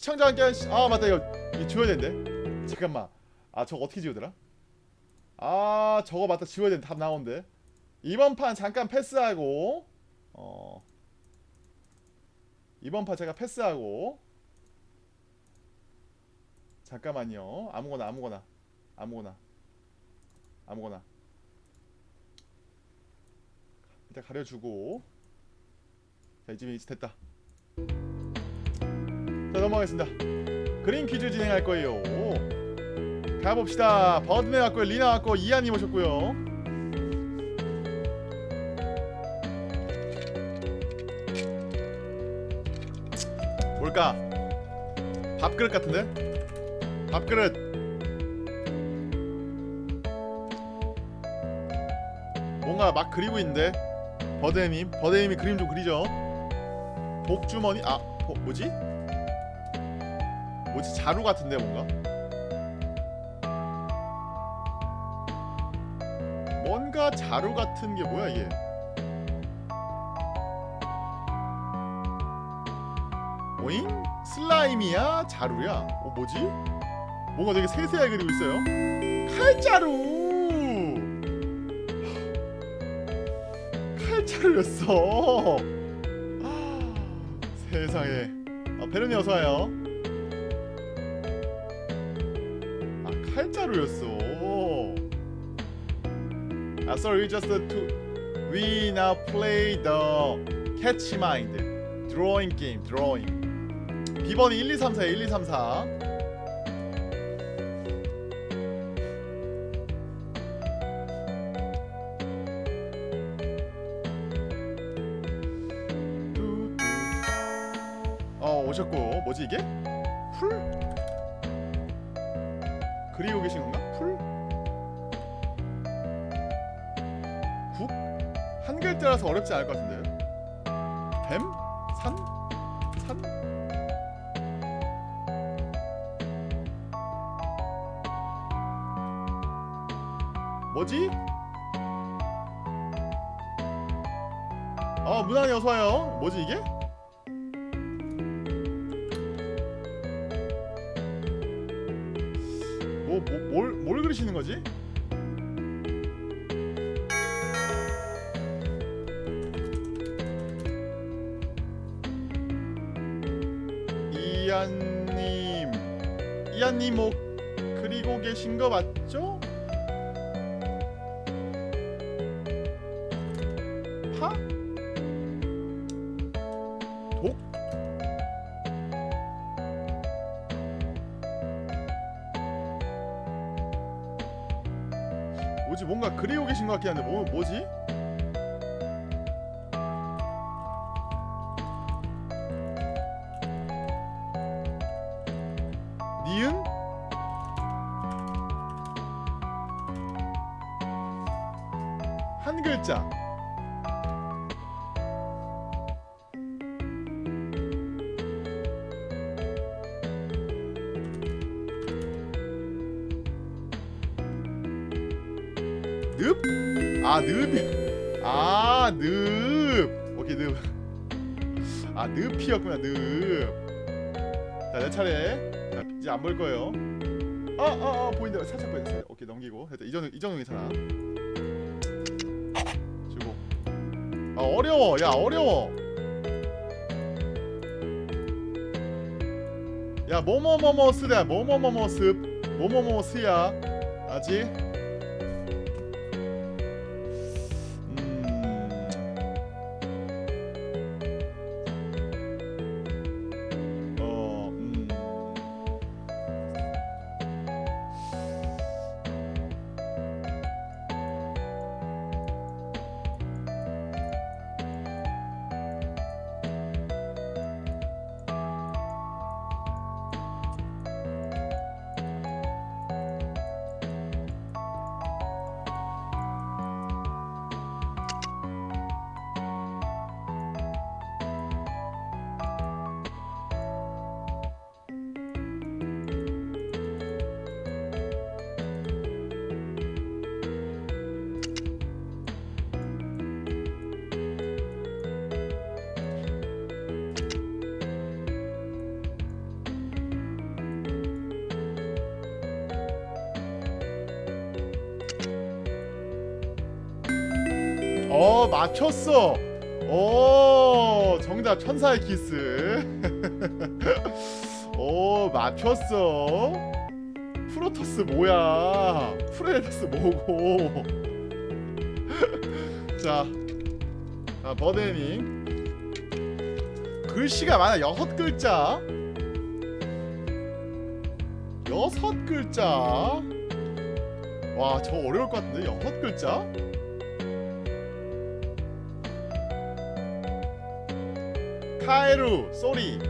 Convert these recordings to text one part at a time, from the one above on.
시청자 함께 아 맞다. 이거, 이거 지워야 되는데. 잠깐만. 아 저거 어떻게 지우더라 아 저거 맞다. 지워야 되는데. 답 나오는데. 이번 판 잠깐 패스하고 어. 이번 판 제가 패스하고. 잠깐만요. 아무거나 아무거나. 아무거나. 아무거나. 일단 가려주고. 자 이쯤에 이제 됐다 자 넘어가겠습니다. 그림 퀴즈 진행할 거예요. 가봅시다. 버드네 왔고요. 리나 왔고 이한님 오셨고요. 뭘까? 밥그릇 같은데? 밥그릇. 뭔가 막 그리고 있는데? 버드네님. 버드네님이 그림 좀 그리죠? 복주머니? 아 어, 뭐지 뭐지 자루 같은데 뭔가 뭔가 자루 같은 게 뭐야 이게 오잉? 슬라임이야? 자루야? 어 뭐지? 뭔가 되게 세세하게 그리고 있어요 칼자루 칼자루였어 세상에 아, 베르니 어서와요 아 칼자루였어 아 sorry just to we now play the catch mind drawing game drawing 비번이 1 2 3 4 1 2 3 4 어 오셨고 뭐지 이게? 그리고 계신 건가? 풀? 국? 한 글자라서 어렵지 않을 것 같은데 뱀? 산? 산? 뭐지? 어 문안이 어서와요 뭐지 이게? 뭐, 뭐, 뭘, 뭘 그리시는 거지? 이한님 이한님 뭐 그리고 계신 거 맞죠? 같긴 한데 뭐, 뭐지? 뭐뭐뭐뭐 쓰다. 뭐뭐뭐뭐 습. 뭐뭐뭐뭐 스야. 아직. 어 맞췄어. 오 정답 천사의 키스. 오 맞췄어. 프로토스 뭐야? 프레데터스 뭐고? 자, 자 버드님 글씨가 많아. 여섯 글자. 여섯 글자. 와 저거 어려울 것 같은데? 여섯 글자 카에루 쏘리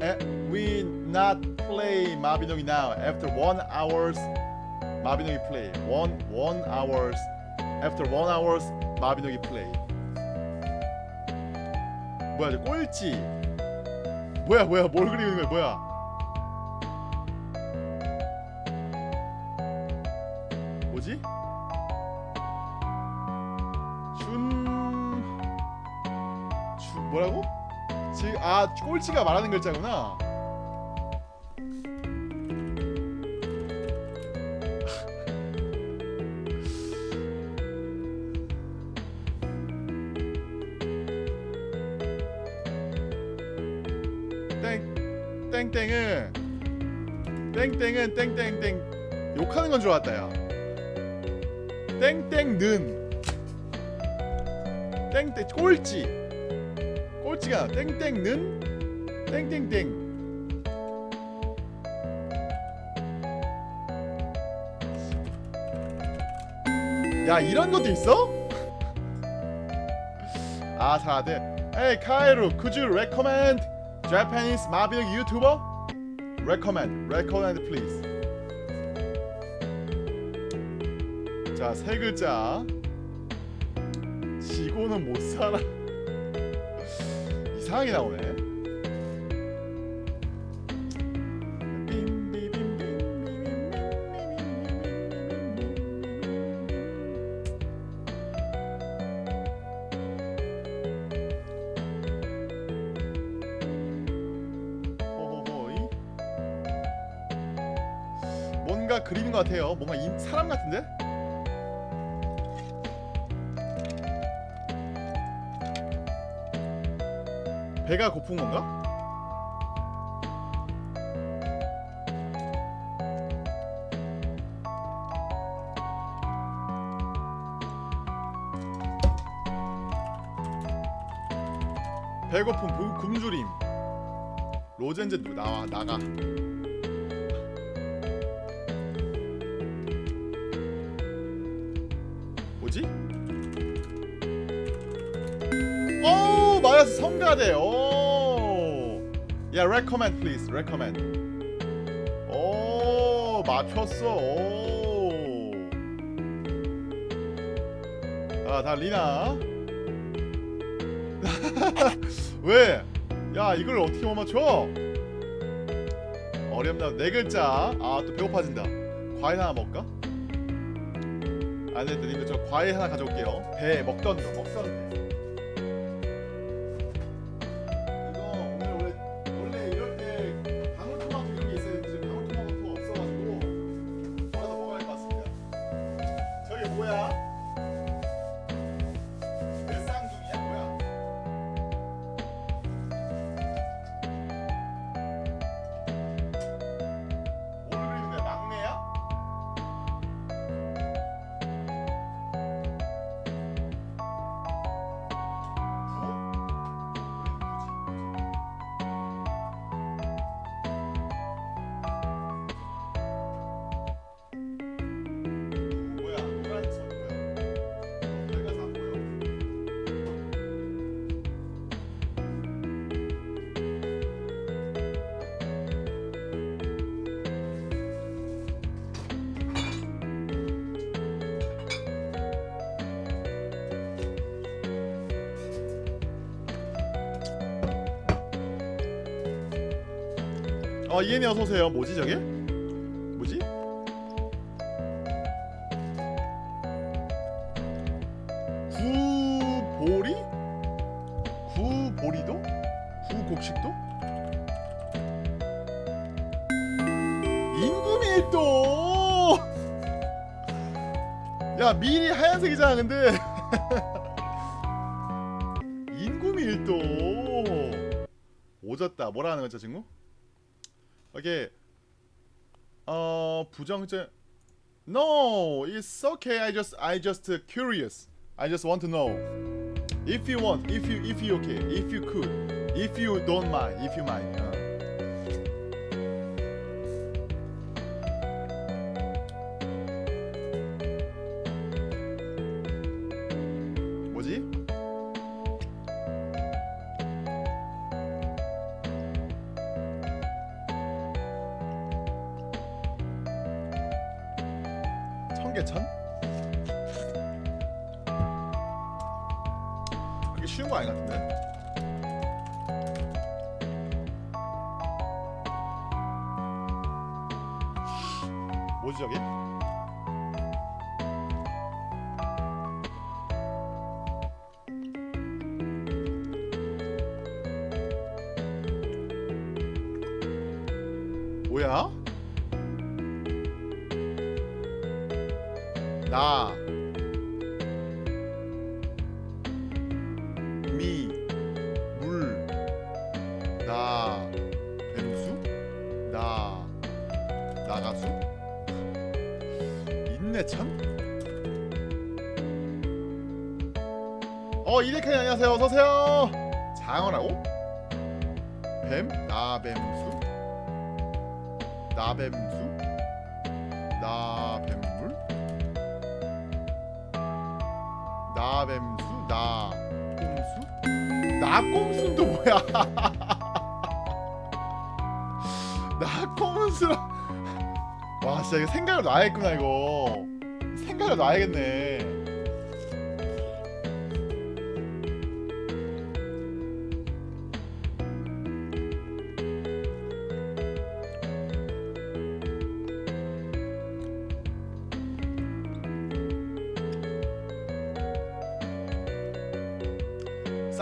에, we not play 마비노기 now after one hours 마비노기 play one one hours after one hours 마비노기 play 뭐야 저 꼴찌 뭐야 뭐야 뭘 그리고 있는 거야 뭐야 아 꼴찌가 말하는 글자구나. 땡 땡땡은 땡땡은 땡땡땡. 욕하는 건 줄 알았다 야 땡땡는. 땡땡 꼴찌 꼴찌가 땡땡는 땡땡땡 야 이런 것도 있어? 아 잘돼 Hey 카이루 could you recommend Japanese 마비노 YouTuber? Recommend, recommend please 자세 글자 지고는 못 살아 이상하게 나오네. 호호호이. 뭔가 그리는 것 같아요. 뭔가 인, 사람 같은데? 배가 고픈 건가? 배고픈 구- 굶주림 로젠즈 누 나와 나가 뭐지? 오 마이너스 성가대 오야 recommend please recommend. 오 맞췄어. 오 아 다 리나? 왜? 야 이걸 어떻게 못 맞춰? 어렵나 네 글자. 아 또 배고파진다. 과일 하나 먹을까? 안돼 님들 저 과일 하나 가져올게요. 배 먹던 거. 먹던 배 선생님이 어서 오세요. 뭐지 저게? 뭐지? 구보리? 구보리도? 구곡식도? 인구밀도! 야 미리 하얀색이잖아 근데 인구밀도 오졌다 뭐라 하는 거죠 친구? Okay. Uh, No, it's okay. I just, I just uh, curious. I just want to know. If you want, if you, if you okay, if you could, if you don't mind, if you mind.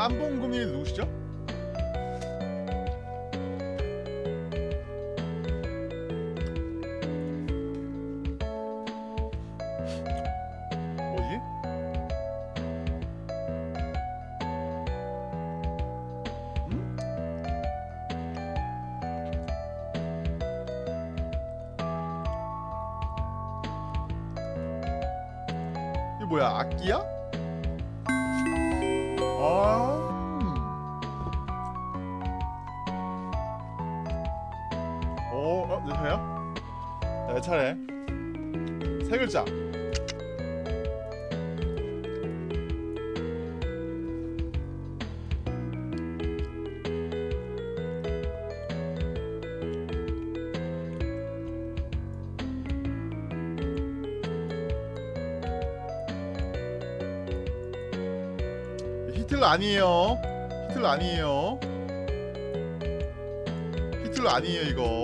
쌈봉금이 누구시죠? 아니에요. 히틀러 아니에요 이거.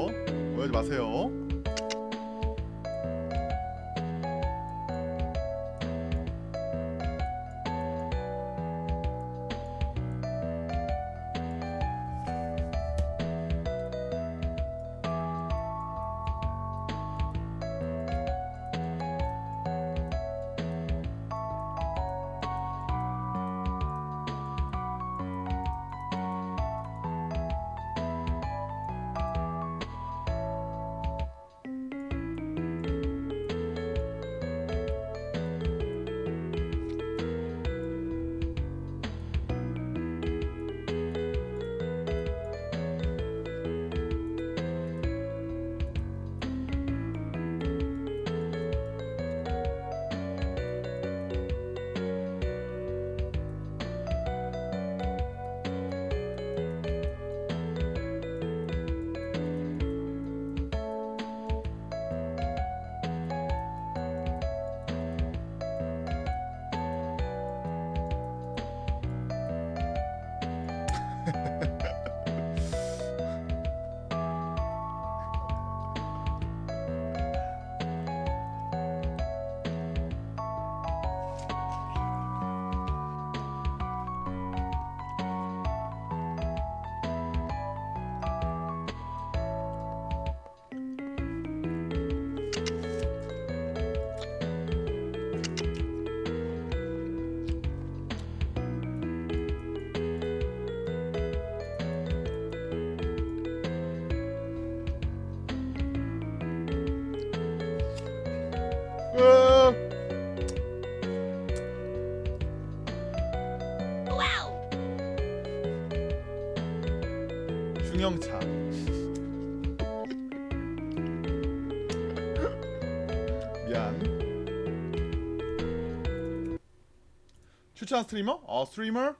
추천 스트리머? 어 스트리머?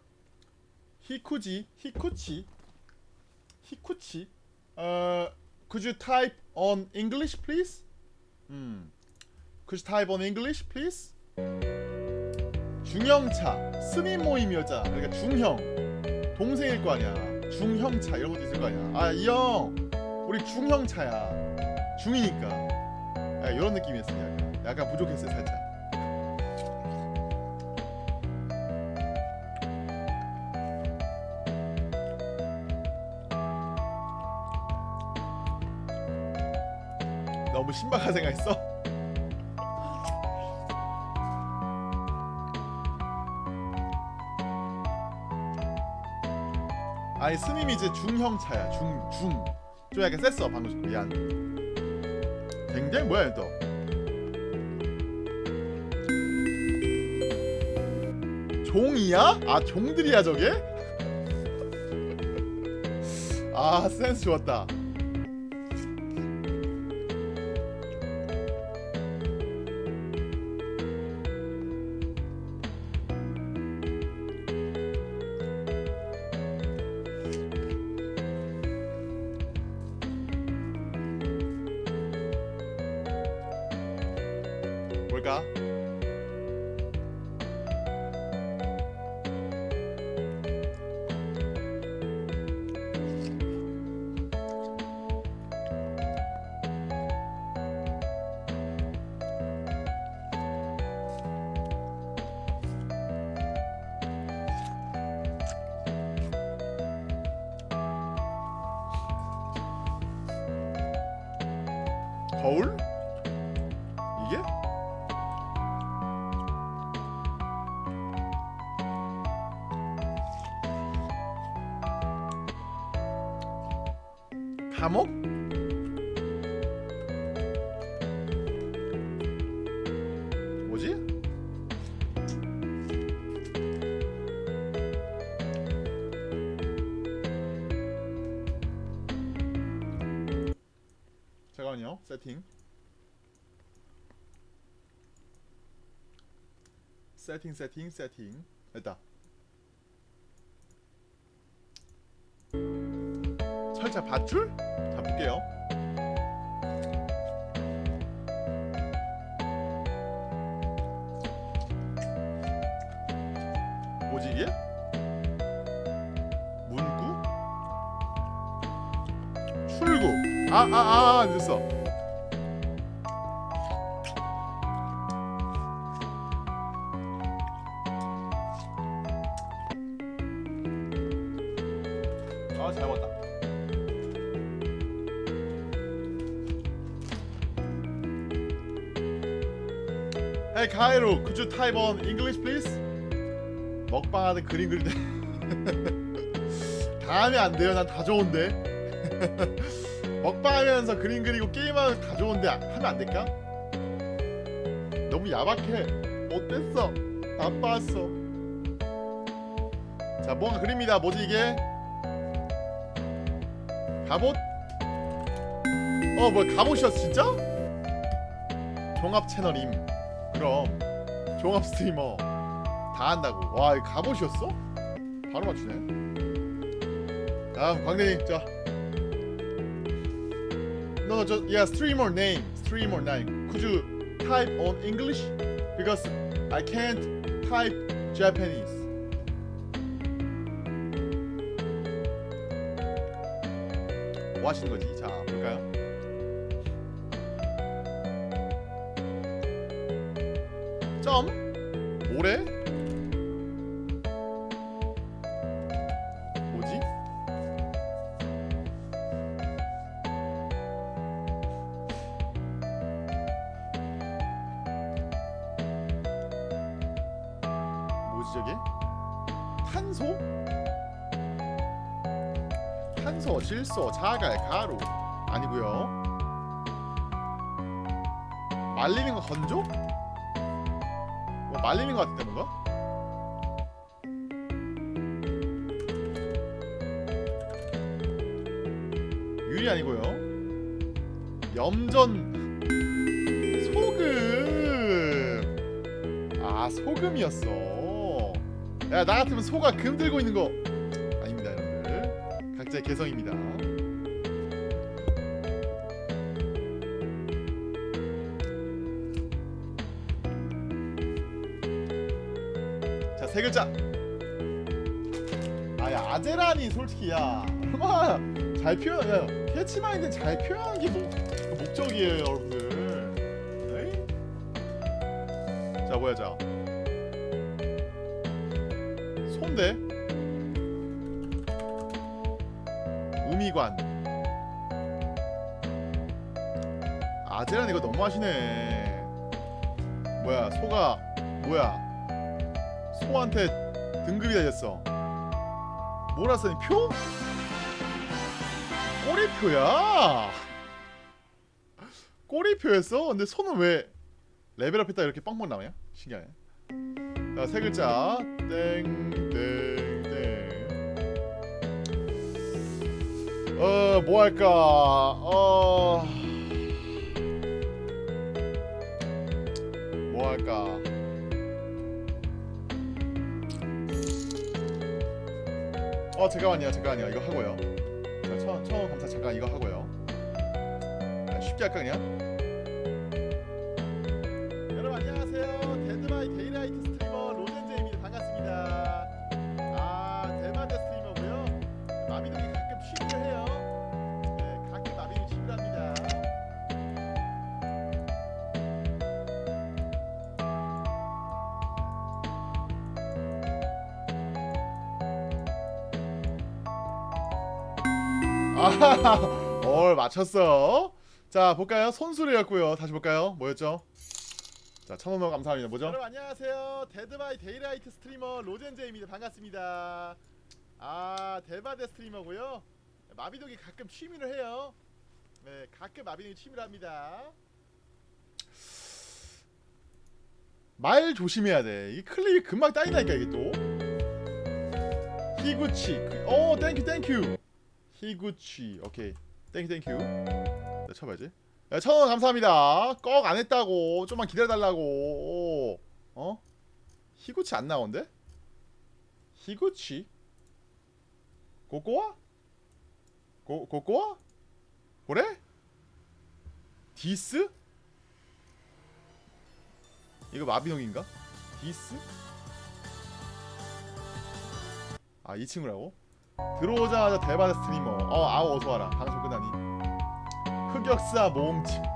히쿠지 히쿠치? 히쿠치? 어 could you type on English please? 음 could you type on English please? 중형차 스님 모임이었잖아 그러니까 중형. 동생일 거 아니야. 중형차 이런 것도 있을 거 아니야. 아 이 형 우리 중형차야. 중이니까. 아, 이런 느낌이었어요 약간. 약간 부족했어요 살짝 생각했어? 아니 스님이 이제 중형차야 중중 좀 약간 셌어 방금 전 미안 굉장히 뭐야 또 종이야? 아 종들이야 저게? 아 센스 좋았다 거울? 세팅 세팅 세팅 됐다 철자 밧줄? 자 볼게요 뭐지 이게? 문구? 출구 아아아 아, 됐어 type on English please? 먹방하는 그림 그릴 때 다음에 안 돼요. 난 다 좋은데. 먹방하면서 그림 그리고 게임하면 다 좋은데 하면 안 될까? 너무 야박해. 못됐어. 안 봤어. 자, 뭔가 그립니다. 뭐지 이게? 갑옷? 어, 뭐 갑옷이었어 진짜? 종합 채널임. 그럼 종합 스트리머 다 한다고. 와, 갑옷이었어? 바로 맞추네. 다음 광대님, 자. No, just yeah, streamer name, streamer name. Could you type on English? Because I can't type Japanese. 뭐 하시는 거지? 자, 점 모래 뭐지? 뭐지 저게? 탄소? 탄소, 질소, 자갈, 가루 아니고요. 말리는 거 건조? 뭐 말리는 거 같은데 뭔가? 유리 아니고요. 염전 소금. 아 소금이었어. 야 나 같으면 소가 금 들고 있는 거 아닙니다 여러분들 각자의 개성입니다 아제란이 솔직히. 야 얼마나 잘 표현 야 캐치마인드 잘 표현하는 게 목, 그 목적이에요 여러분들. 에이? 자 뭐야 자. 손대. 우미관. 아제란 이거 너무하시네. 뭐야 소가 뭐야. 소한테 등급이 달렸어 뭐라 써니 표? 꼬리표야 꼬리표였어? 근데 손은 왜 레벨업 했다 이렇게 빵빵 나오냐? 신기하네 자, 세 글자. 땡, 땡, 땡. 어, 뭐 할까? 어. 뭐 할까? 어, 잠깐만요. 잠깐만요. 이거 하고요. 자, 처음, 처음 검사 잠깐 이거 하고요. 아, 쉽게 할까 그냥? 아하하, 올 맞췄어. 자 볼까요? 손수레였고요. 다시 볼까요? 뭐였죠? 자, 천원원 감사합니다. 뭐죠? 여러분 안녕하세요. 데드바이 데이라이트 스트리머 로젠제입니다. 반갑습니다. 아, 대바대 스트리머고요. 마비노기 가끔 취미를 해요. 네, 가끔 마비노기 취미를 합니다. 말 조심해야 돼. 이 클립이 금방 따인다니까 이게 또. 히구치. 오, 땡큐 땡큐. 히구치. 오케이. 땡큐 땡큐. 네, 쳐봐야지. 야, 천원 감사합니다. 꺽 안 했다고. 좀만 기다려달라고. 어? 히구치 안 나온대? 히구치? 고꼬아? 고, 고꼬아? 그래? 디스? 이거 마비노기인가? 디스? 아, 이 친구라고? 들어오자마자 대박 스트리머. 어, 아우 어서 와라. 방송 끝나니. 흑역사 모험집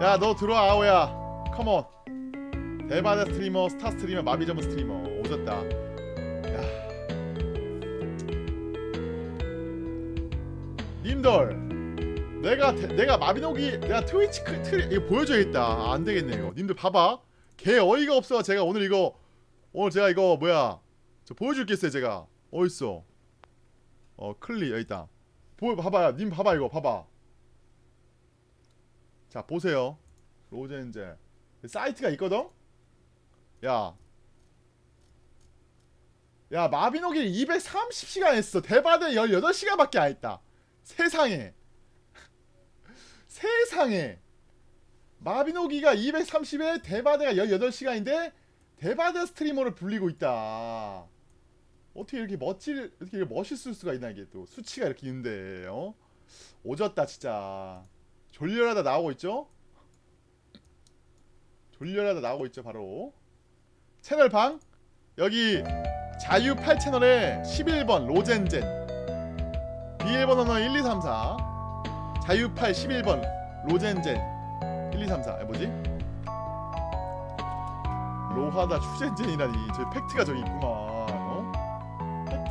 야 너 들어와 아오야. 컴온 대바다 스트리머 스타 스트리머 마비점프 스트리머. 오졌다. 야. 님들 내가 대- 내가 마비노기 내가 트위치 크, 트 이거 보여줘야겠다. 아, 안되겠네 이거 님들 봐봐. 개 어이가 없어. 제가 오늘 이거 오늘 제가 이거 뭐야? 저 보여줄겠어요 제가 어딨어 어 클리 여기 있다 보 봐봐요. 님 봐봐 이거 봐봐. 자 보세요. 로젠제 사이트가 있거든. 야, 야 마비노기 230시간 했어. 대바대 18시간밖에 안 했다. 세상에. 세상에. 마비노기가 230에 대바대가 18시간인데 대바대 스트리머를 불리고 있다. 어떻게 이렇게 멋질 이렇게 멋있을 수가 있나 이게 또 수치가 이렇게 있는데 어? 오졌다 진짜. 졸렬하다 나오고 있죠? 졸렬하다 나오고 있죠 바로. 채널 방? 여기 자유 8채널에 11번 로젠젠. 비밀번 호 는 1234 자유 8 11번 로젠젠 1234 뭐지? 로하다 추젠젠이라니. 저 팩트가 저기 있구만. 어?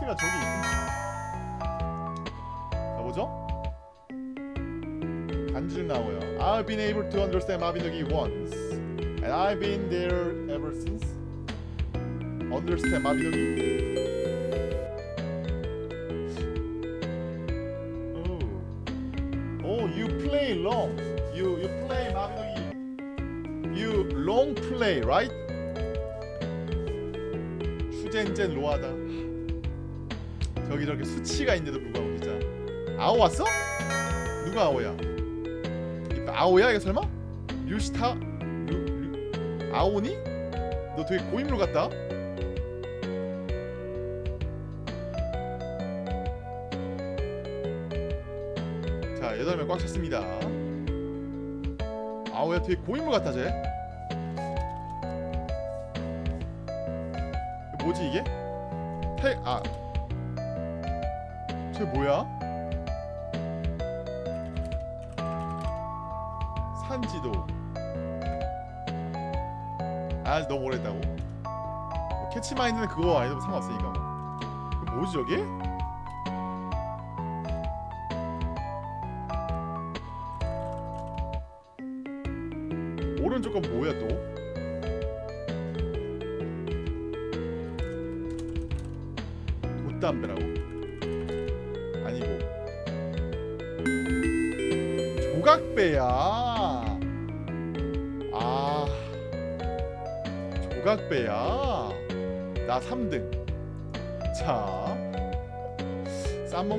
팩트가 저기 있구나 자 뭐죠? 간줄 나와요 I've been able to understand 마비노기 once And I've been there ever since Understand 마비노기 Oh Oh you play long You you play 마비노기 You long play right? 추젠젠 로하다 이렇게 수치가 있는데도 불구하고 진짜 아오 왔어? 누가 아오야? 아오야 이거 설마? 류시타 류, 류... 아오니? 너 되게 고인물 같다. 자 여덟 명 꽉 찼습니다. 아오야 되게 고인물 같아 쟤. 뭐 캐치마인드는 그거 아니면 상관없으니까 뭐. 이거 뭐지 저게?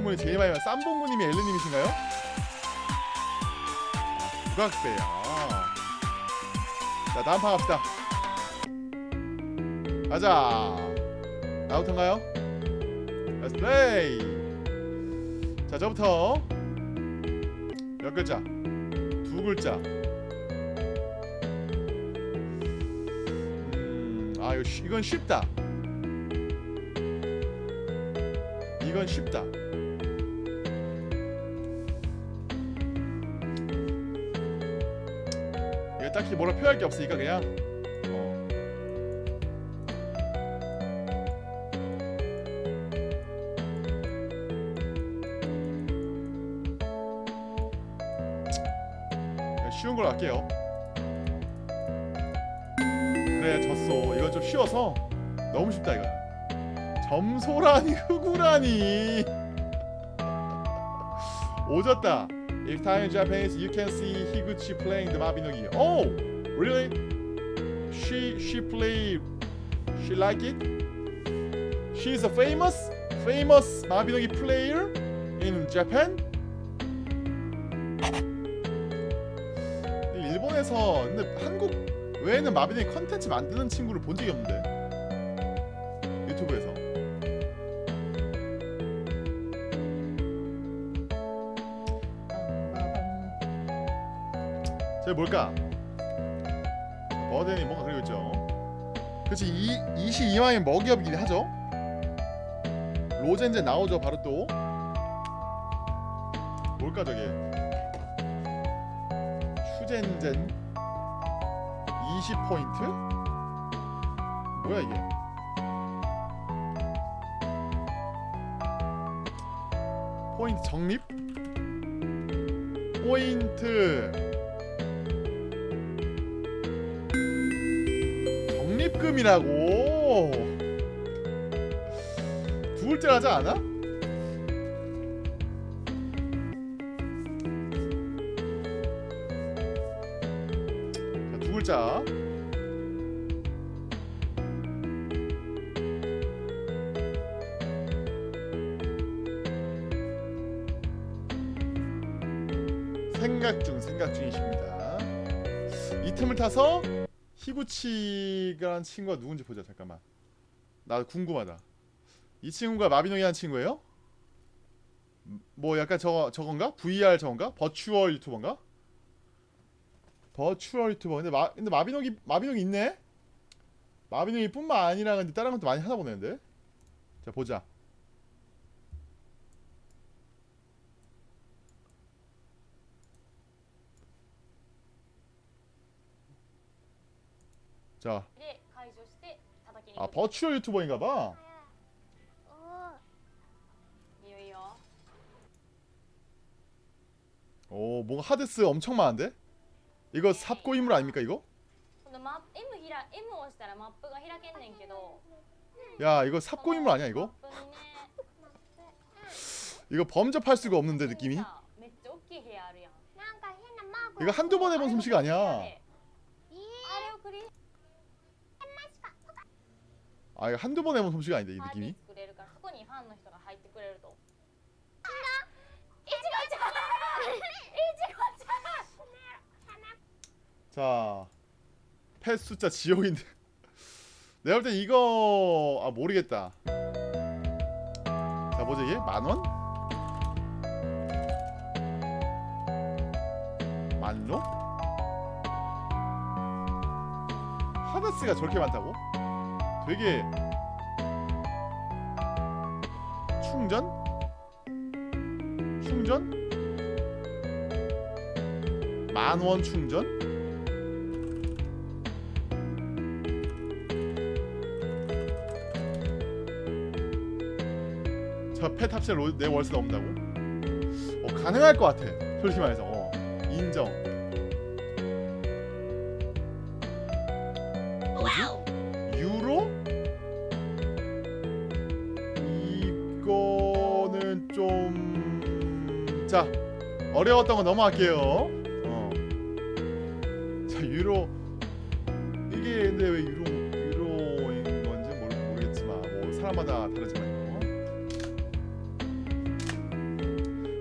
쌈봉군이 제일 많이 쌈봉군님이 엘르님이신가요? 아, 조각배야. 자 다음 판 갑시다. 가자. 나부터인가요? Let's play. 자 저부터 몇 글자? 두 글자. 음, 아 이건 쉽다. 이건 쉽다 딱히 뭐라 표현할 게 없으니까 그냥. 어. 그냥 쉬운 걸로 할게요. 그래 졌어. 이건 좀 쉬워서 너무 쉽다 이거 점소라니 흑우라니. 오졌다 If time in Japanese, you can see Higuchi playing the Mabinogi. Oh, really? She she play. She like it. She's a famous famous Mabinogi player in Japan. 일본에서 근데 한국 외에는 마비노기 컨텐츠 만드는 친구를 본 적이 없는데 제 뭘까? 버덴이 뭔가 그리고 있죠. 그렇지 이 22만이 먹이업이긴 하죠. 로젠제 나오죠 바로 또. 뭘까 저게? 슈젠젠 20포인트? 뭐야 이게? 포인트 적립? 포인트 적립금이라고. 두 글자 하지 않아? 자, 두 글자. 생각 중 생각 중이십니다. 이 틈을 타서 히구치가라는 친구가 누군지 보자 잠깐만 나 궁금하다 이 친구가 마비노기 한 친구예요? 음, 뭐 약간 저거 저건가? VR 저건가? 버추얼 유튜버인가? 버추얼 유튜버 근데 마 근데 마비노기 마비노기 있네? 마비노기 뿐만 아니라 근데 다른 것도 많이 하나 보네 근데 자 보자 자. 아 버추얼 유튜버인가봐. 오 뭔가 하데스 엄청 많은데? 이거 삽고 인물 아닙니까 이거? 야 이거 삽고 인물 아니야 이거? 이거 범접할 수가 없는데 느낌이? 이거 한두 번 해본 솜씨가 아니야. 아 이거 한두 번 해본 솜씨가 아닌데 이 느낌이 아, 자, 패 숫자 지옥인데 내가 볼땐 이거 아 모르겠다 자 뭐지 이게? 만원? 만로? 하나스가 저렇게 많다고? 되게 충전? 충전? 만원 충전? 합체 로, 내 월세 넘는다고? 어, 가능할 것 같아 솔직히 말해서 어, 인정 어려웠던 거 넘어갈게요 어. 자 유로 이게 근데 왜 유로 유로인 건지 모르, 모르겠지만 뭐 사람마다 다르지만요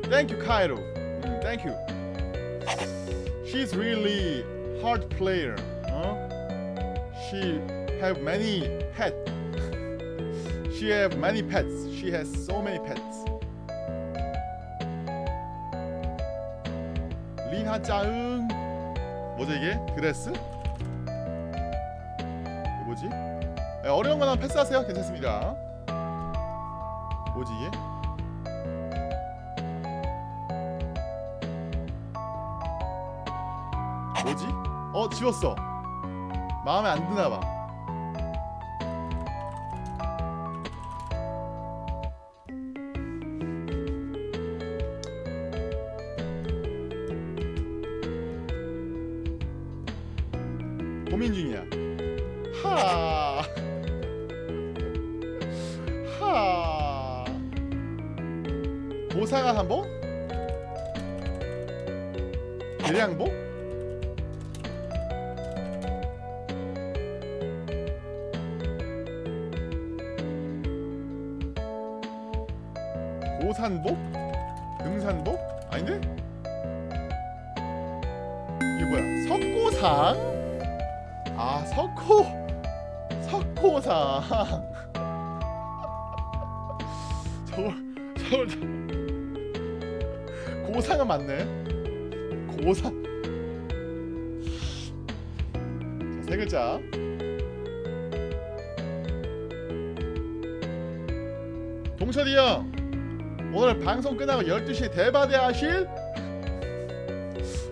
Thank you 카이로 음, Thank you She's really hard player 어? She have many pets She have many pets She has so many pets 짜응 뭐지 이게? 이거 뭐지? 네, 어려운 거나 패스하세요 괜찮습니다 뭐지 이게? 뭐지? 어 지웠어 마음에 안 드나봐 12시에 대바대 하실?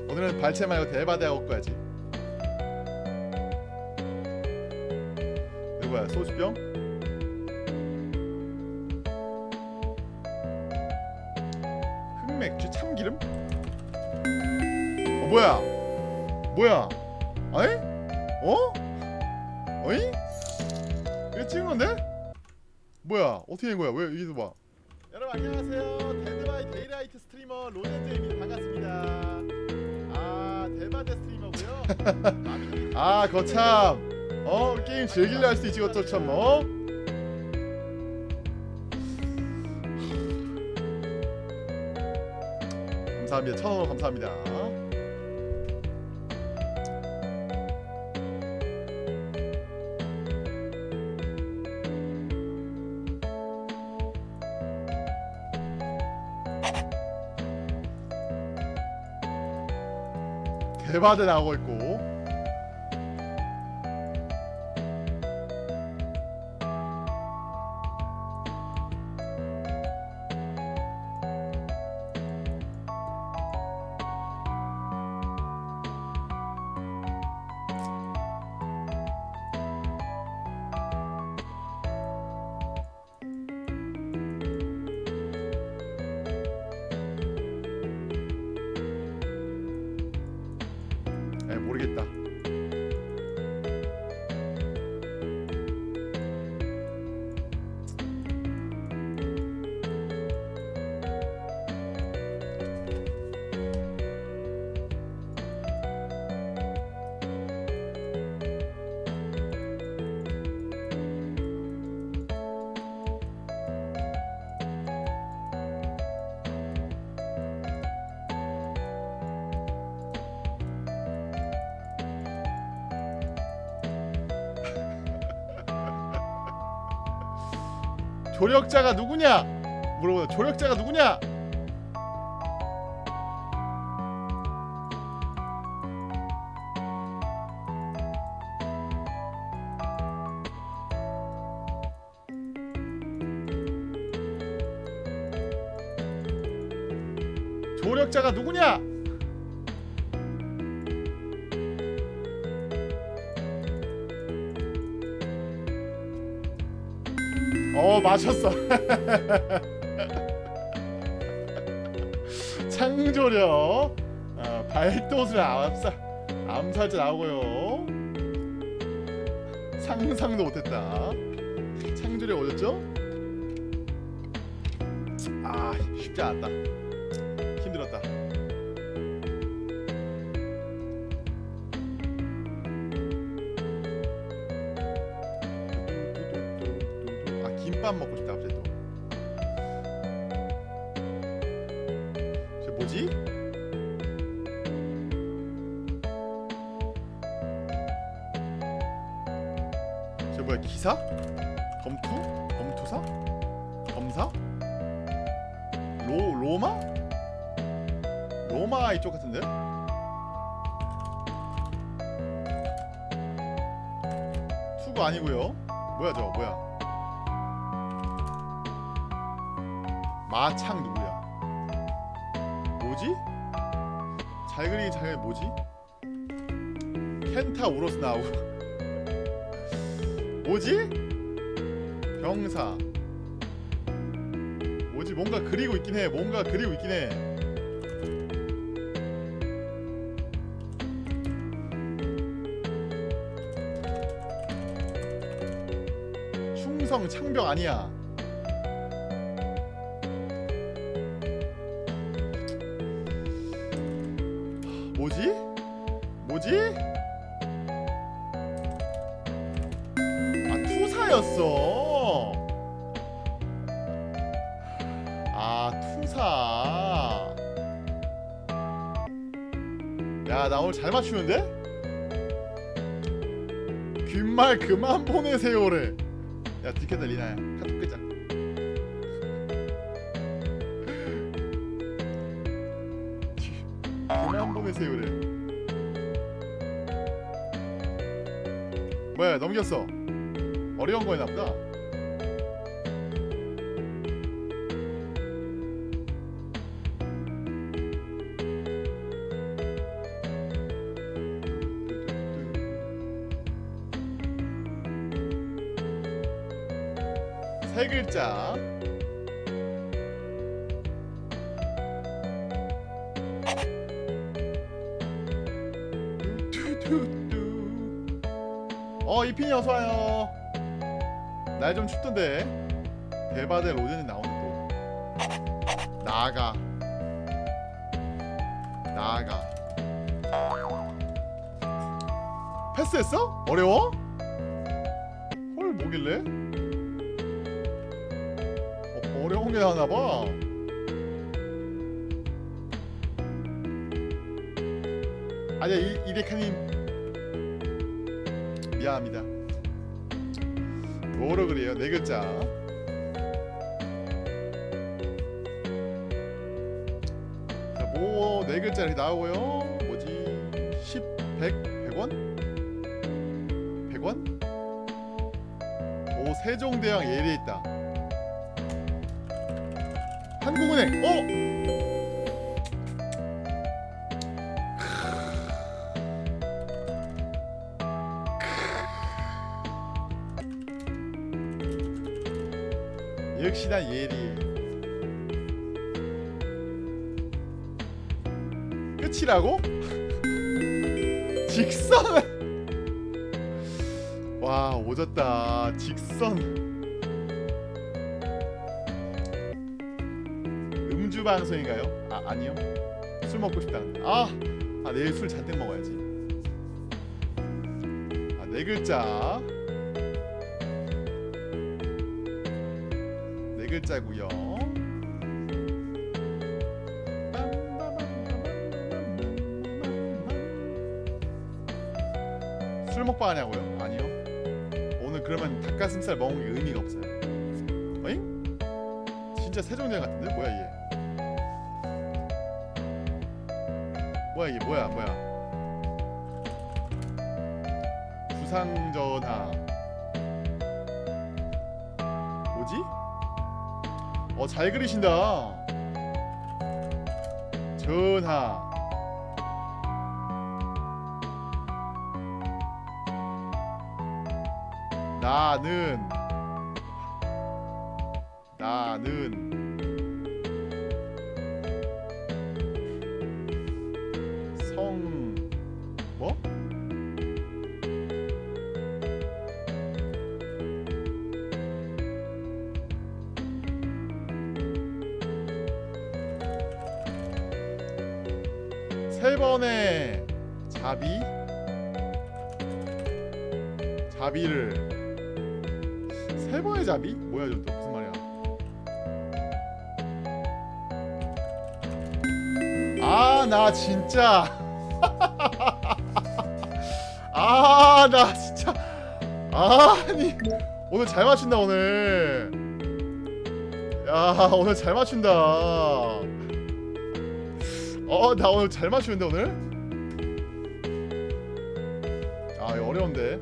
오늘은 발채 말고 대바대 하고 가야지 할 수도 있지 어쩔 참 어? 감사합니다. 천원 감사합니다. 대바대 나오고 조력자가 누구냐? 물어보다 조력자가 누구냐 어 맞췄어. 창조력. 어, 발도술 암살 암살자 나오고요. 상상도 못했다. 창조력 어딨죠? 아 쉽지 힘들었다 투가 아니고요. 뭐야 저거 뭐야? 마창 누구야? 뭐지? 잘 그리긴 잘 뭐지? 켄타 우로스 나오고 뭐지? 병사 뭐지 뭔가 그리고 있긴 해 뭔가 그리고 있긴 해 충성 창병 아니야 뭐지? 뭐지? 아 투사였어 아 투사 야 나 오늘 잘 맞추는데? 귓말 그만 보내세요래 야 들켰다 리나야 카톡 끄자. 귀- 그만 보내세요래 뭐야 넘겼어. 어려운 거였나 보다 어 이핀이 어서 와요 날 좀 춥던데 대바대 로젠이 나오네 또 나가 나가 패스했어? 어려워? 헐 뭐길래? 어, 어려운 게 나왔나봐 오 세종대왕 예리에 있다 한국은행 어? 역시나 예리 끝이라고? 직선 와 오졌다. 직선. 음주 방송인가요? 아 아니요. 술 먹고 싶다는 아, 아 내일 술 잔뜩 먹어야지. 아 네 글자. 네 글자고요. 술 먹방 하냐고요? 닭가슴살 먹은 게 의미가 없어요 어잉? 진짜 세종대왕 같은데? 뭐야 얘 뭐야 이게 뭐야 뭐야 주상전하 뭐지? 어 잘 그리신다 나는 오늘 잘 맞춘다. 어나 오늘 잘 맞추는데 오늘? 아 이거 어려운데.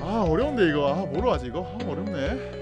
아 어려운데 이거. 아 뭐로 하지 이거? 아 어렵네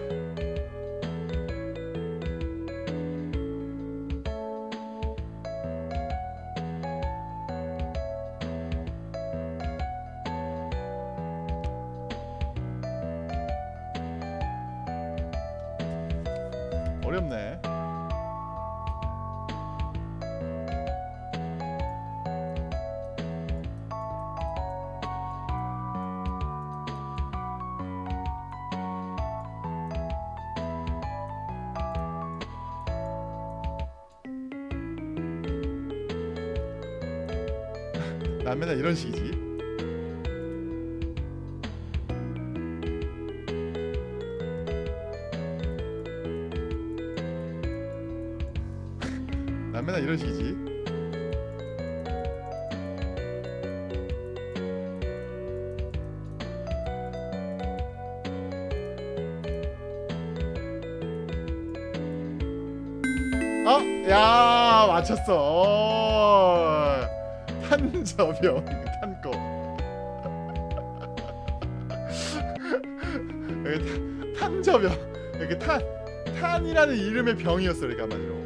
병이었어 그러니까 한마디로.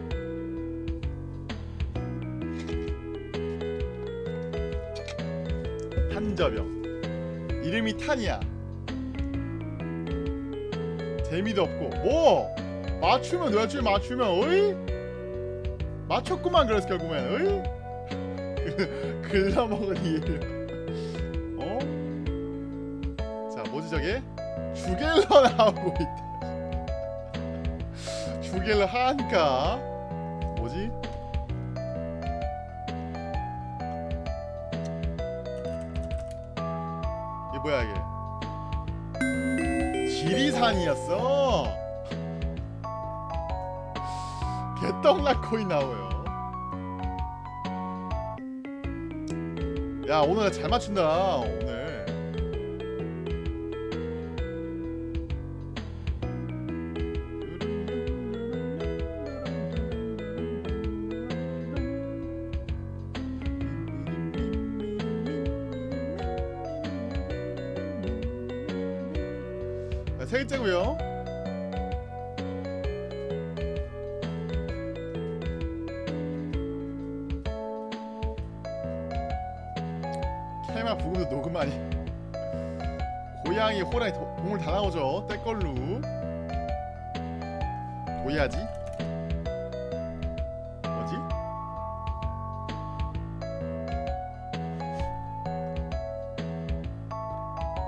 탄저병. 이름이 탄이야. 재미도 없고. 뭐? 맞추면 맞추면 맞추면 어이? 맞췄구만 그래서 결국엔 어이? 글러먹은 이유 어? 자 뭐지 저게? 주겔러 나오고 있다 주겔러 한가 뭐지? 이게 뭐야 이게? 지리산이었어. 개떡라코이 나와요. 야 오늘 잘 맞춘다 세 글자고요? 캐마 부금도 녹음하니 고양이 호랑이 도, 동물 다 나오죠? 떼걸루. 도야지? 뭐지?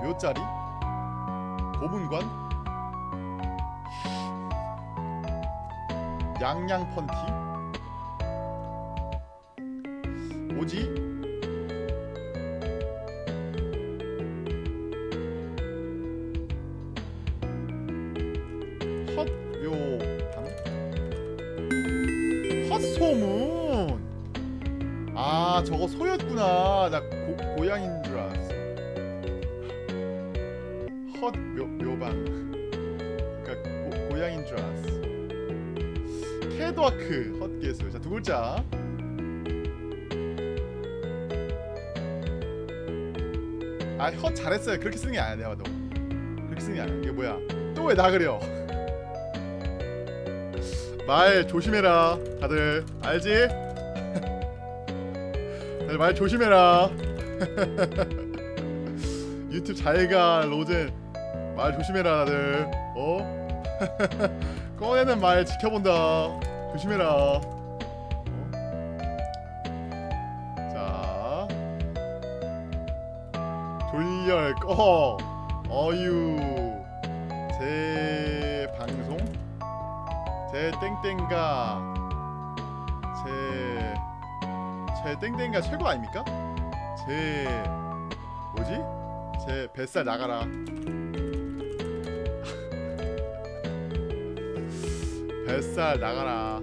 묘짜리 양양 펀티 아허 잘했어요. 그렇게 쓰는 게 아니야 내가 봐도. 그렇게 쓰는 게 아니야. 이게 뭐야? 또 왜 나 그려 말 조심해라 다들. 알지? 다들 말 조심해라. 유튜브 잘가 로젠. 말 조심해라 다들. 어? 꺼내는 말 지켜본다. 조심해라 제 땡땡가 최고 아닙니까? 제 뭐지? 제 뱃살 나가라 뱃살 나가라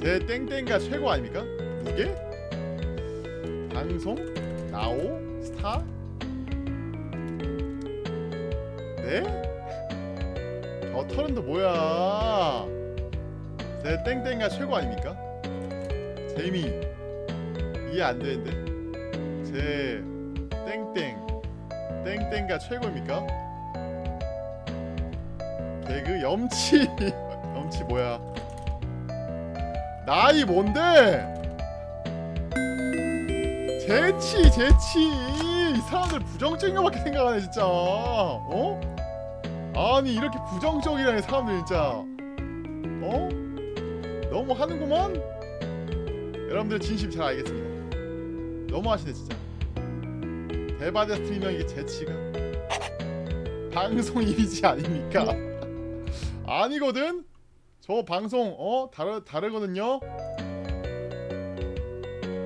제 땡땡가 최고 아닙니까? 무게? 방송? 나오? 스타? 네? 저 털은도 뭐야 제 땡땡가 최고 아닙니까? 재미 이해 안 되는데. 제 땡땡. 땡땡가 최고입니까? 개그 염치. 염치 뭐야? 나이 뭔데? 재치 재치. 이 사람들 부정적인 거밖에 생각하네 진짜. 어? 아니 이렇게 부정적이라는 사람들 진짜. 어? 너무 하는구만? 여러분들 진심 잘 알겠습니다 너무 하시네 진짜 대바대 스트리머 이게 재치가 방송 이미지 아닙니까? 아니거든. 저 방송 어 다르 다르거든요.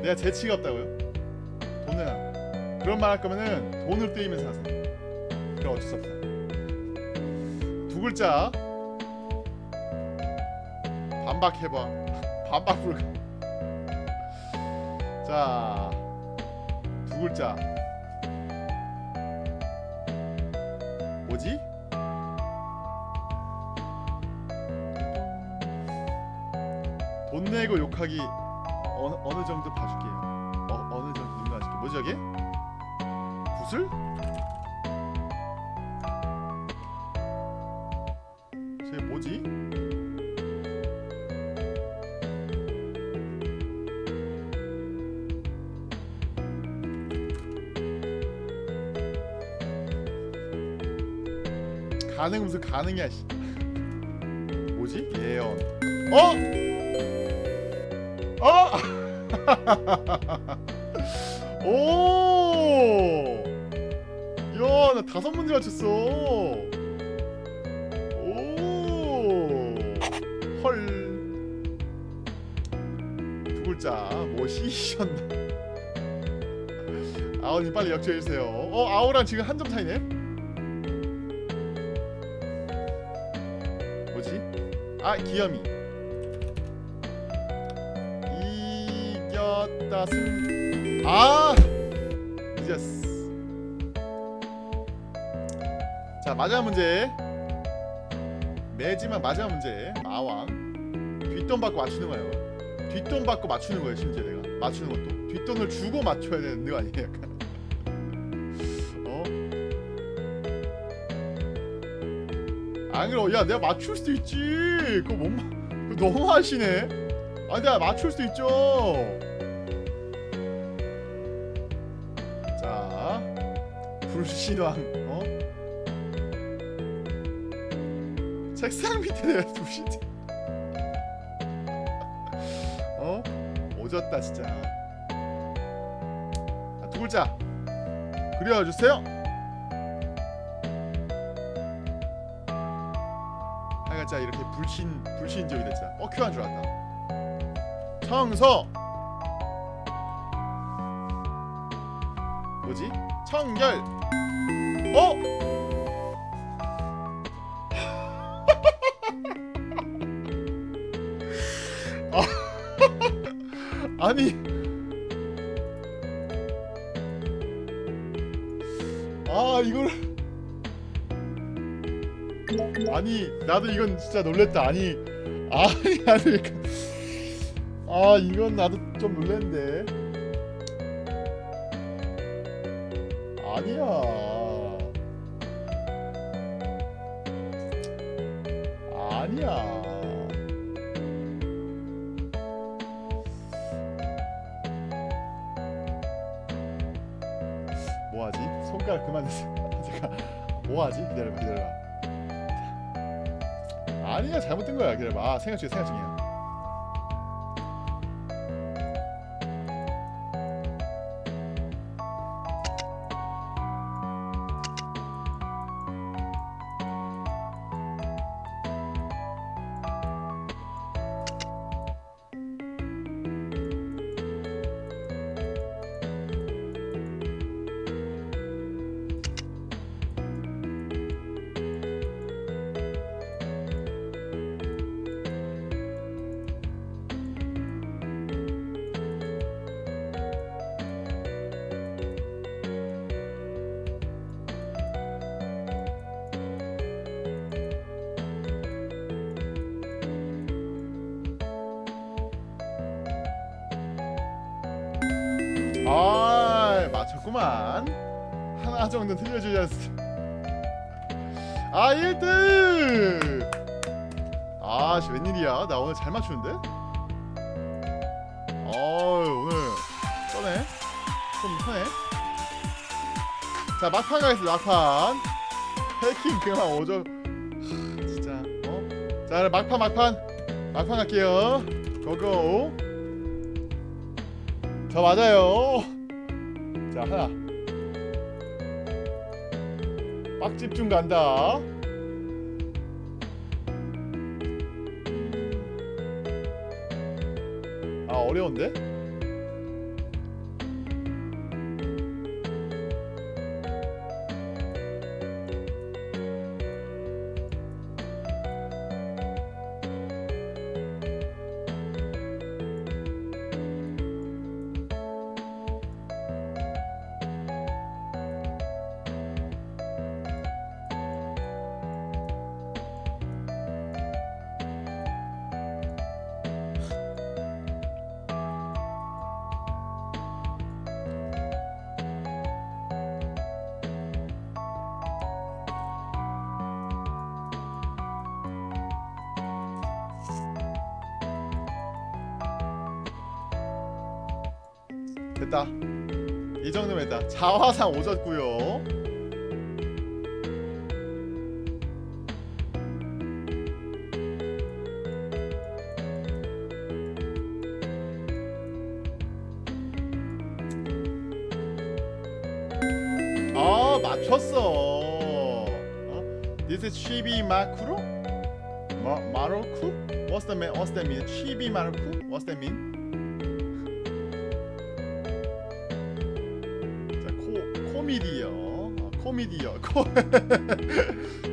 내가 재치가 없다고요? 돈을 안. 그런 말 할 거면은 돈을 떼이면서 하세요. 그럼 어쩔 수 없다. 두 글자. 반박해봐. 반박 불가. 자, 두 글자. 뭐지? 돈 내고 욕하기 어느 어느 정도 봐줄게요. 어 어느 정도 눈 봐줄게. 뭐지 저게? 구슬? 가능 무슨 가능이야 씨. 뭐지? 예언. 어? 어? 오! 야, 나 다섯 문제 맞췄어. 오! 헐. 두 글자. 뭐 시셨나? 아우님 빨리 역주해 주세요. 어, 아우랑 지금 한 점 차이네. 아, 기염이. 이겼다 승. 아! 이겼어. 자, 마지막 문제. 매지막 마지막 문제. 마왕. 뒷돈 받고 맞추는 거예요. 뒷돈 받고 맞추는 거예요, 심지어 내가. 맞추는 것도. 뒷돈을 주고 맞춰야 되는 거 아니에요, 약간. 안 그래. 야, 내가 맞출 수도 있지. 그거 못 마... 그거 너무 하시네. 아, 내가 맞출 수도 있죠. 자, 불신왕. 어? 책상 밑에 내가 두시. 어? 오졌다 진짜. 아, 두 글자. 그려주세요. 하여간 이렇게 불신 불신적이 됐잖아. 어 큐한 줄 알았다. 청소. 뭐지? 청결. 어? 나도 이건 진짜 놀랬다 아니 아니 아니 아 이건 나도 좀 놀랬는데 아니야. 생각 중이야, 생각 중이야. 아 맞췄구만. 하나 정도 틀려주지 않습 아 1등 아씨 웬일이야? 나 오늘 잘 맞추는데? 어우 오늘 떠네? 좀 편해 자 막판 가겠습니다 막판. 해킹 그만 오죠 하, 진짜 어? 자 막판 막판. 막판 갈게요. 고고. 저 맞아요. 자 하나. 빡 집중 간다. 아 어려운데? 4, 5졌고요.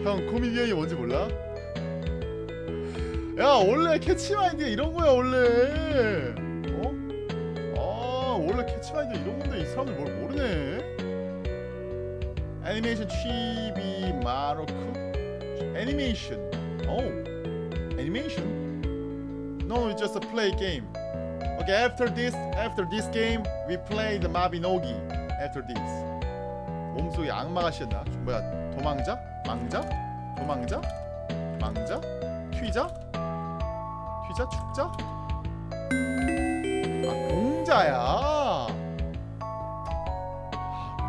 형 코미디언이 뭔지 몰라? 야 원래 캐치마인드 이런 거야 원래. 어? 아 원래 캐치마인드 이런 건데 이 사람들 뭘 모르네. 애니메이션 치비 마루코. 애니메이션. 오. 애니메이션. No, it's just a play game. Okay, after this, after this game, we play the Mabinogi. After this. 몸속에 악마가 씌었나? 뭐야? 도망자? 망자? 도망자? 망자? 튀자? 튀자? 축자? 아 공자야. 아,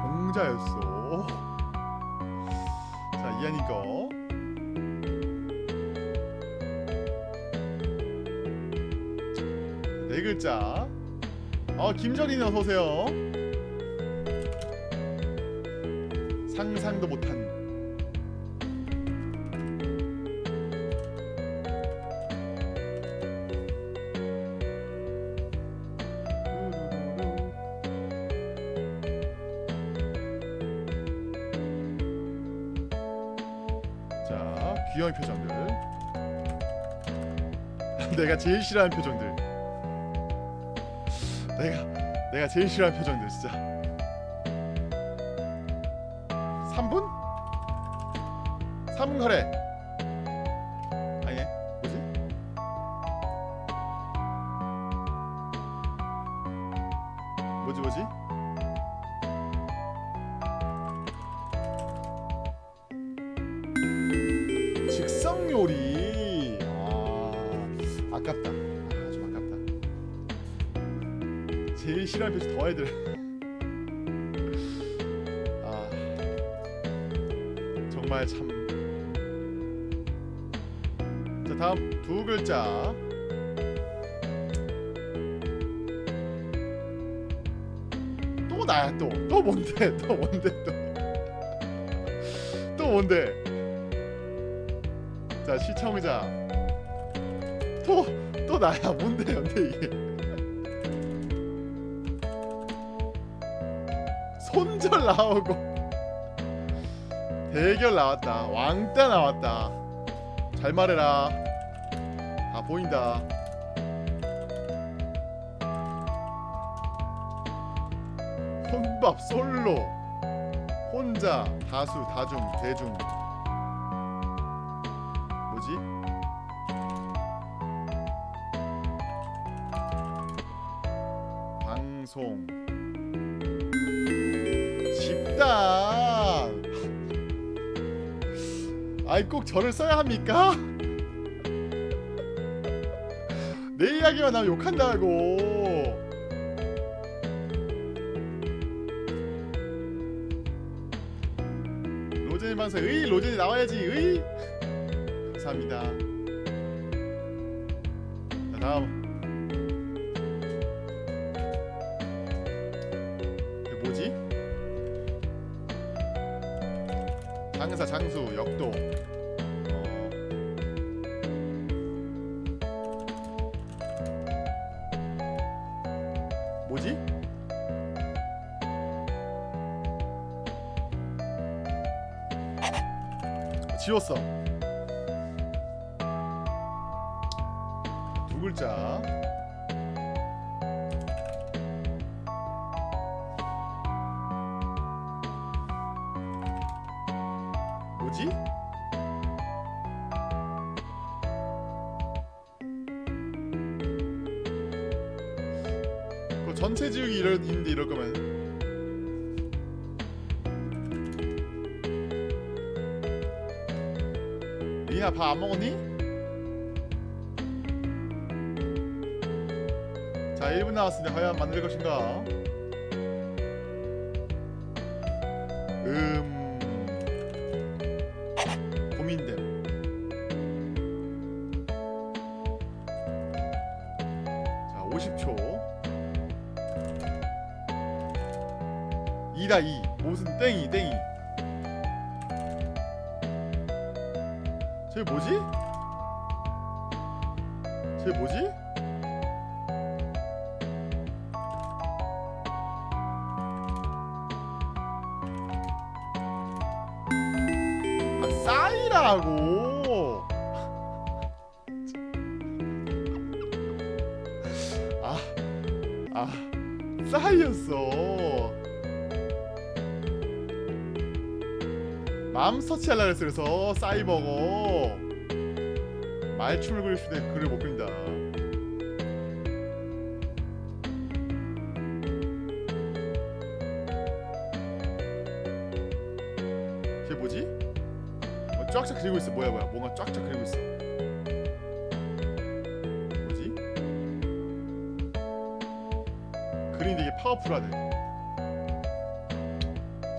공자였어. 자 거. 네 글자. 어 김정인 어서 오세요. 상상도 못한. 자 귀여운 표정들. 내가 제일 싫어하는 표정들. 내가 내가 제일 싫어하는 표정들 진짜 혼밥 솔로 혼자 다수 다중 대중 뭐지? 방송 집단 아이 꼭 저를 써야 합니까? 내 이야기만 나면 욕한다고 방송 의 로제님 나와야지 의. 감사합니다 밥 안 먹었니? 자 1분 남았습니다 과연 만들 것인가 아. 싸이였어 맘 서치하려 그랬어 그래서 싸이버거. 말춤을 그릴 수 있는 글을 못 그린다. 쟤 뭐지? 어, 쫙쫙 그리고 있어. 뭐야 뭐야. 뭔가 쫙쫙 그리고 있어 파워풀하네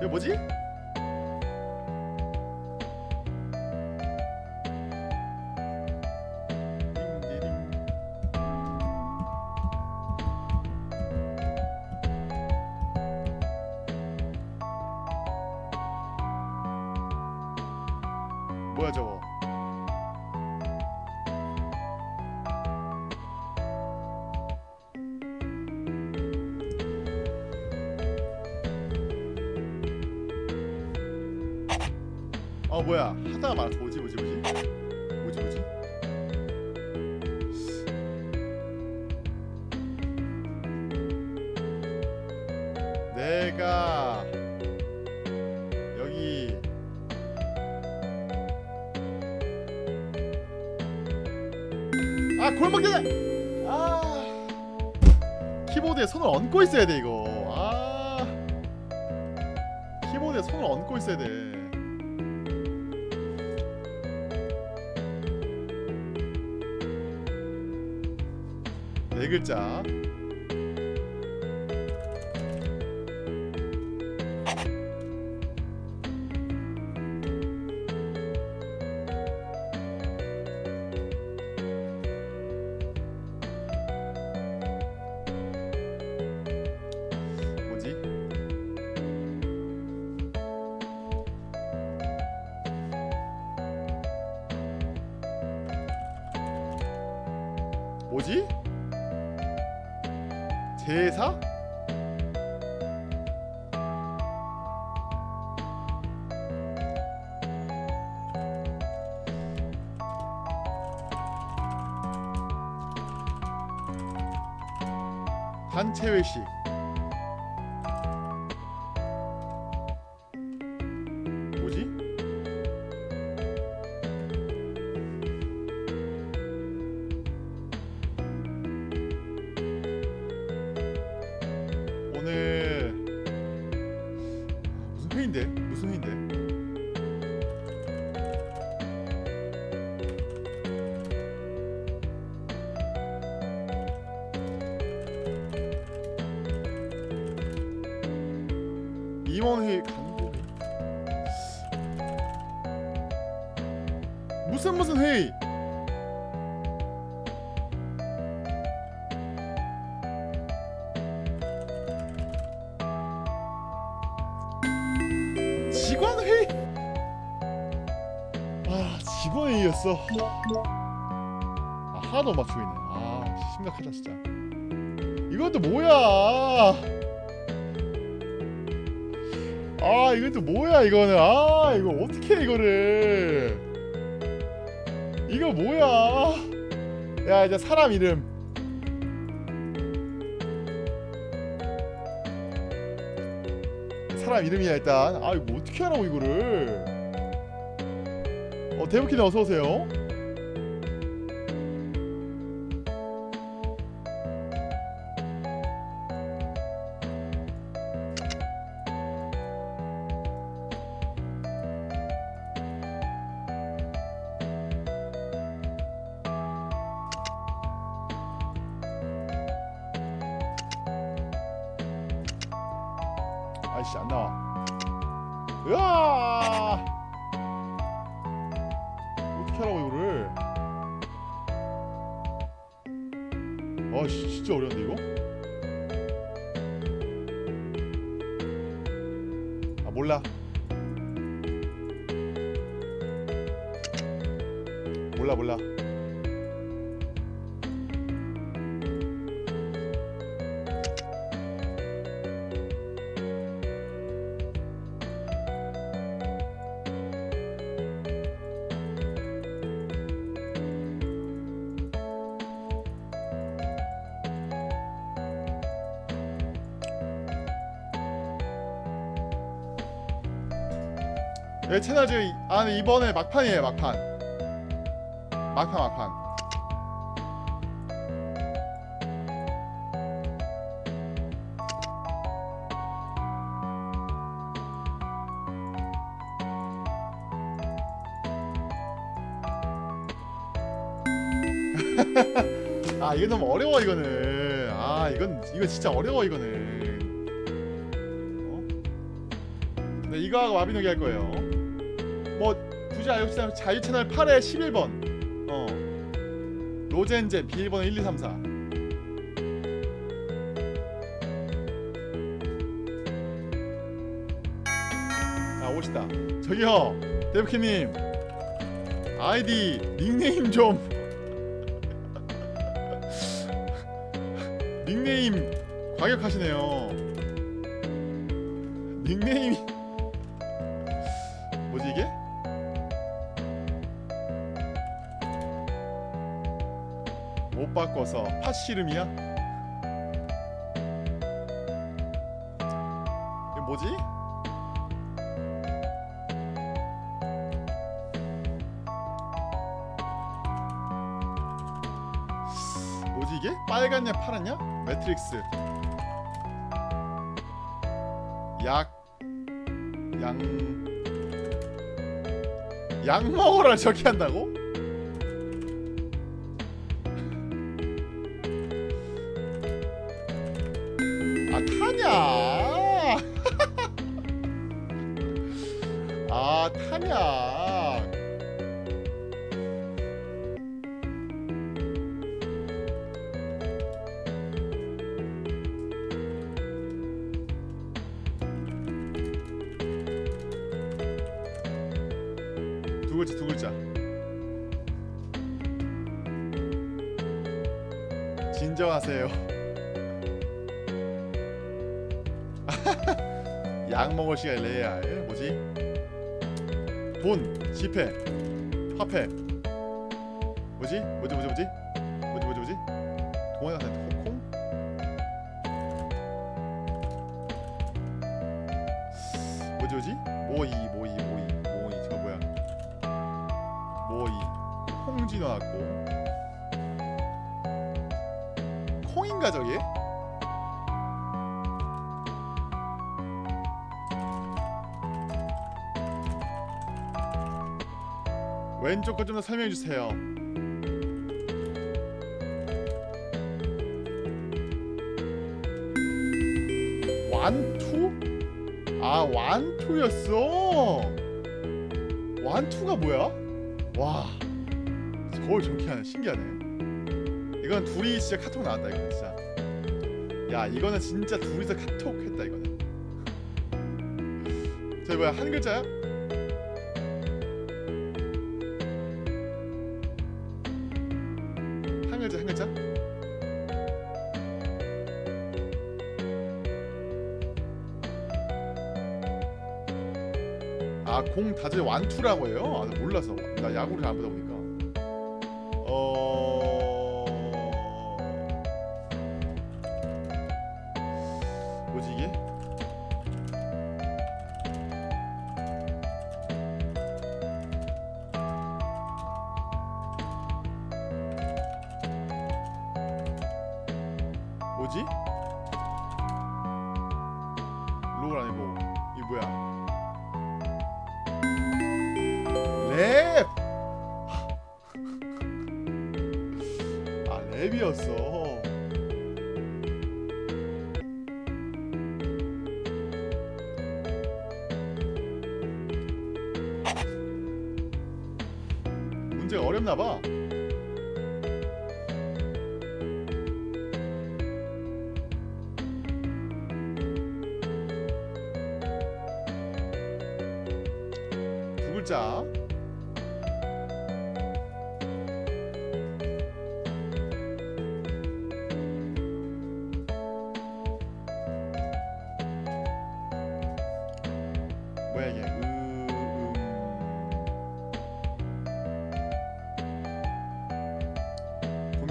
쟤 뭐지? 단체 회식 이거는. 아 이거 어떻게 해, 이거를. 이거 뭐야? 야 이제 사람 이름. 사람 이름이야 일단. 아 이거 어떻게 하라고 이거를? 어 대부키님 어서 오세요 내 채널 지금 아 근데 이번에 막판이에요 막판. 막판 막판. 아 이거 너무 어려워 이거는. 아 이건 이거 진짜 어려워 이거는. 어? 네 이거하고 와비노기 할 거예요. 뭐 알고 싶다면 자유 채널 8에 11번 어 로젠제 비밀번호 1 2 3 4 아, 오시다. 저기요, 데브키님. 아이디, 닉네임 좀. 닉네임 과격하시네요. 씨름이야? 이게 뭐지? 뭐지 이게? 빨갛냐 파랗냐? 매트릭스 약... 양... 약 먹어라 저기 한다고? 뭐지? 뭐지? 뭐지? 뭐지? 뭐지? 뭐지? 뭐지? 동화가 같은 홍콩? 뭐지? 뭐지? 모이 모이 모이. 모이. 저거 뭐야? 모이. 콩지 나왔고. 콩인가 저게? 왼쪽 거좀더 설명해 주세요. 아 완투였어. 완투가 뭐야? 와, 저걸 저렇게 하네. 신기하네. 이건 둘이 진짜 카톡 나왔다 이거 진짜. 야 이거는 진짜 둘이서 카톡 했다 이거는. 저 뭐야 한 글자야? 공 다들 완투라고 해요? 아, 나 몰라서 나 야구를 잘안 보다 보니까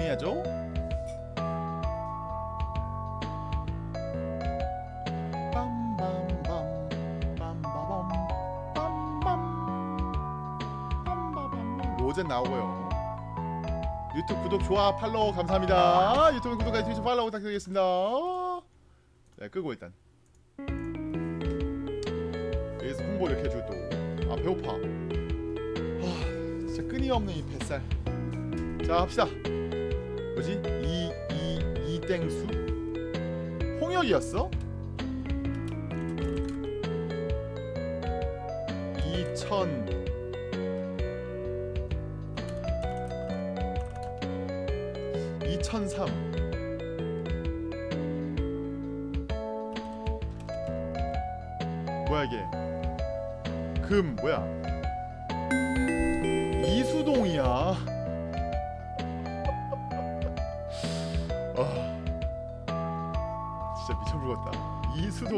해야죠. 로젠 나오고요. 유튜브 구독, 좋아, 팔로우 감사합니다. 유튜브 구독과 트위치 팔로우 부탁드리겠습니다. 네, 끄고 일단. 여기서 홍보 이렇게 해주고 또. 아 배고파. 아, 진짜 끊임없는 이 뱃살. 자 합시다. 뭐지? 이, 이, 이땡수? 홍역이었어? 이천 이천삼 뭐야 이게 금 뭐야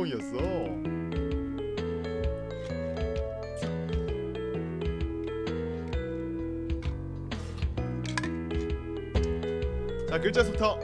이수동이었어. 자 글자 수부터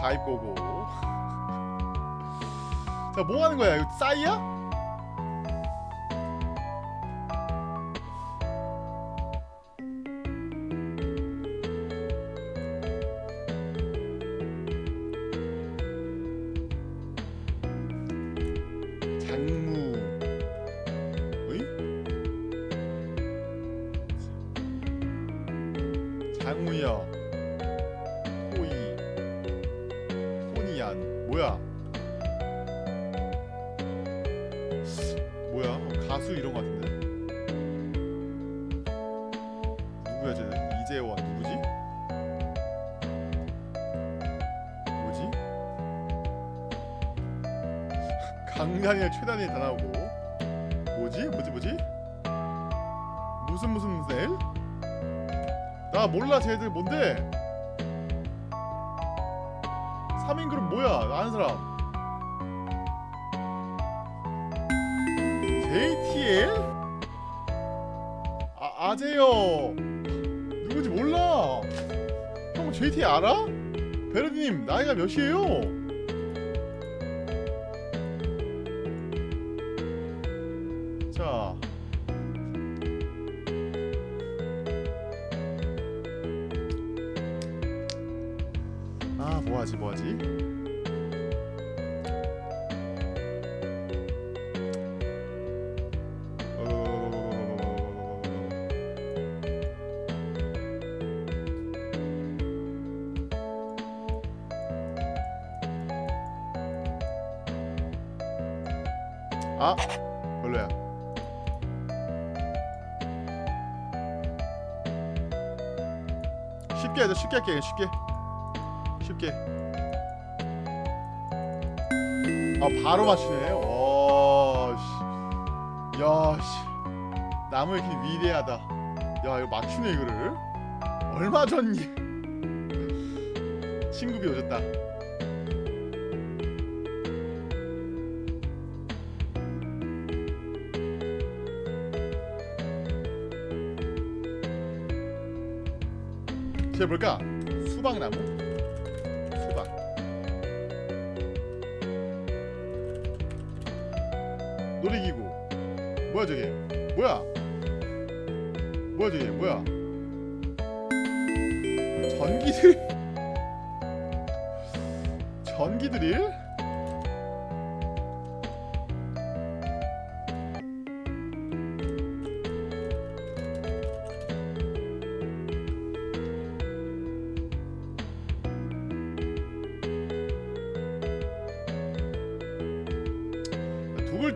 가입 고고. 자, 뭐 하는 거야? 이거 싸이야? 토니안. 뭐야? 뭐야? 가수 이런 거 같은데? 누구야 쟤는? 이재원 누구지? 뭐지? 강간이랑 최단이 다 나오고 뭐지? 뭐지 뭐지? 무슨 무슨 엘? 나 몰라 쟤들 뭔데? 뭐야? 아는 사람 JTL? 아, 아재요 누구지 몰라 형 JTL 알아? 베르디님 나이가 몇이에요? 쉽게 쉽게. 쉽게. 아 바로 맞추네. 와씨. 야씨. 나무의 길 위대하다. 야 이거 맞추네 이거를. 얼마 전 친구비 오셨다. 쟤 뭘까?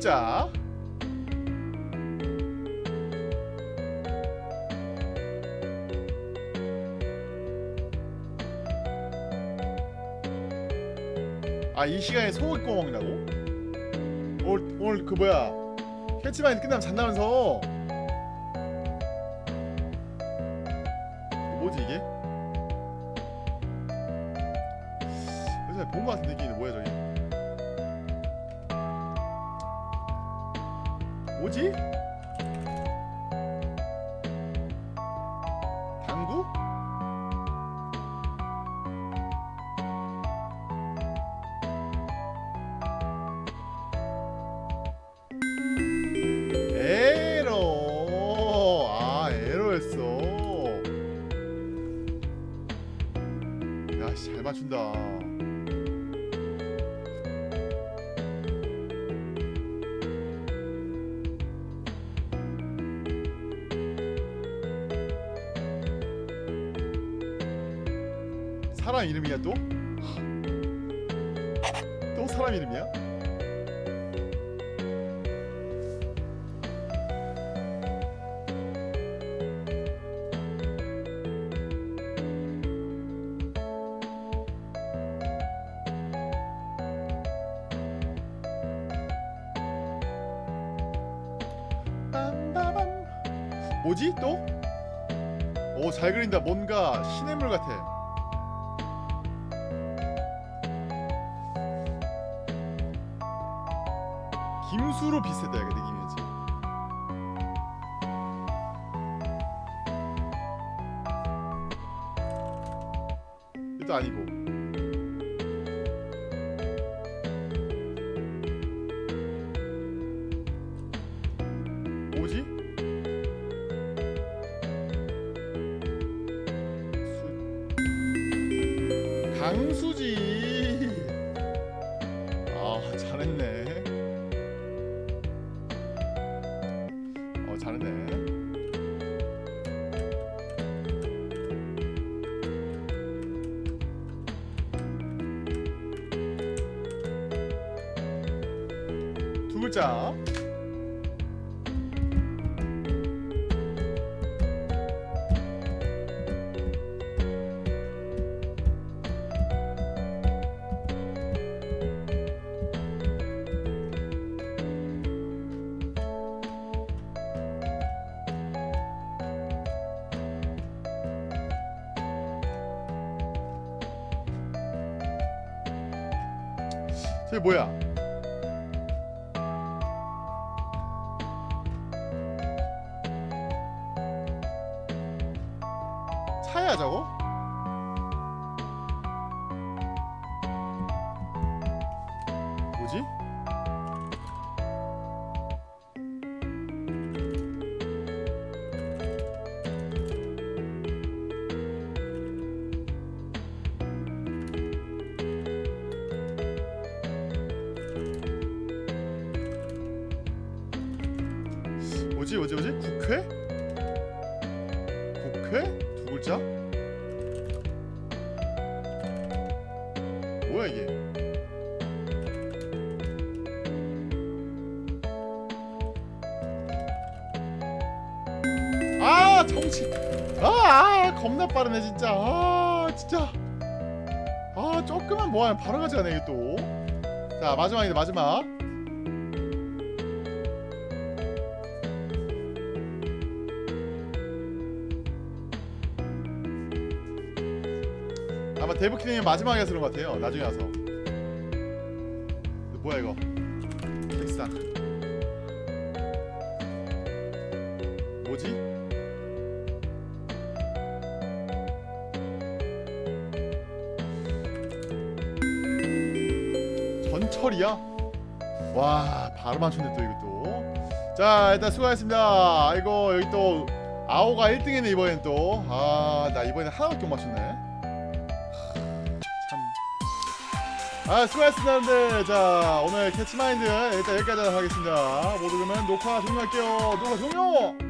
글자 아 이 시간에 소고기 구워 먹는다고? 오늘 오늘 그 뭐야? 캐치마인 끝나면 잔다면서 글자 빠르네 진짜. 아 진짜. 아 조금만 뭐하면 바로 가져가네 이게 또자 마지막이다 마지막. 아마 데브키님이 마지막에 그런 것 같아요 나중에 와서 맞췄네 또 이것도. 자 일단 수고하셨습니다. 아이고 여기 또 아오가 1등이네 이번엔 또 아 나 이번에 하나밖에 못 맞췄네. 참. 아 수고하셨습니다 여러분들. 자 오늘 캐치마인드 일단 여기까지 하겠습니다. 모두 그러면 녹화 종료할게요. 녹화 종료! 빠